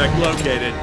Suspect located.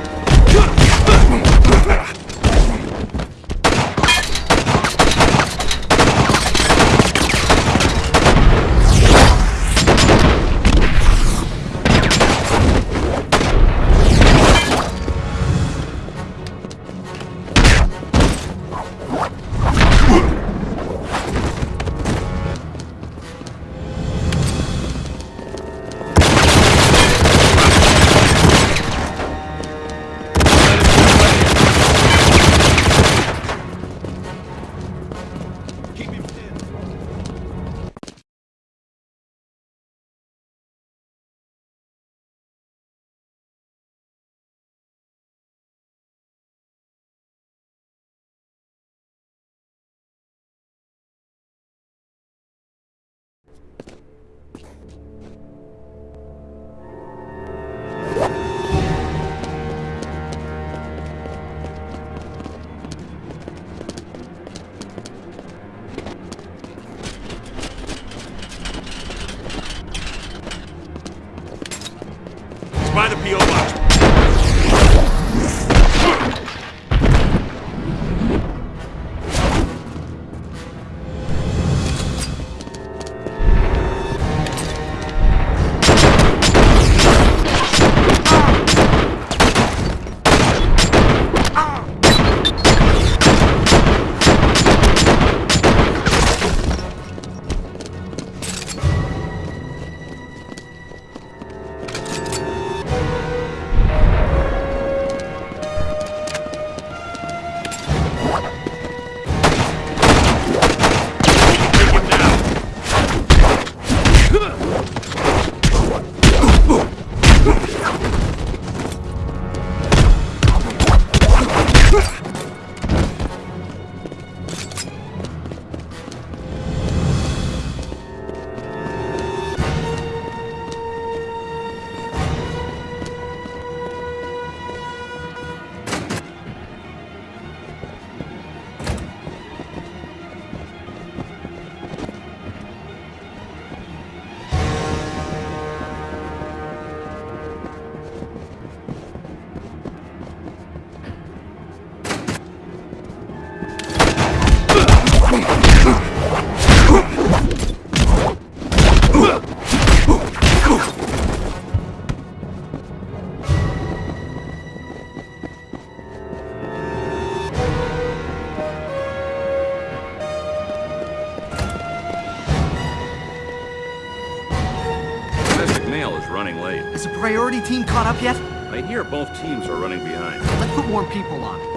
By the P.O. box. Running late. Is the priority team caught up yet? I hear both teams are running behind. Let's put more people on it.